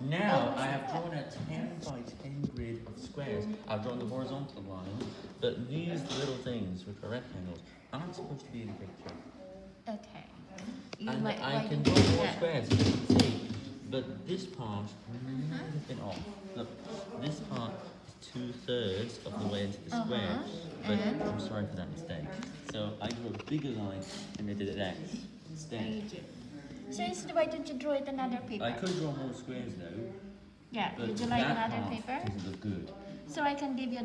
Now I have drawn a 10 by 10 grid of squares. I've drawn the horizontal line, but these little things, which are rectangles, aren't supposed to be in the picture. Okay. You and I can draw more that. squares, as you can see. But this part might have been off. Look, this part is two thirds of the way into the Uh-huh, square. But and? I'm sorry for that mistake. So I drew a bigger line and I did it X instead. So instead, why don't you draw it another paper? I could draw more squares though. Yeah, But would you like another paper? doesn't look good. So I can give you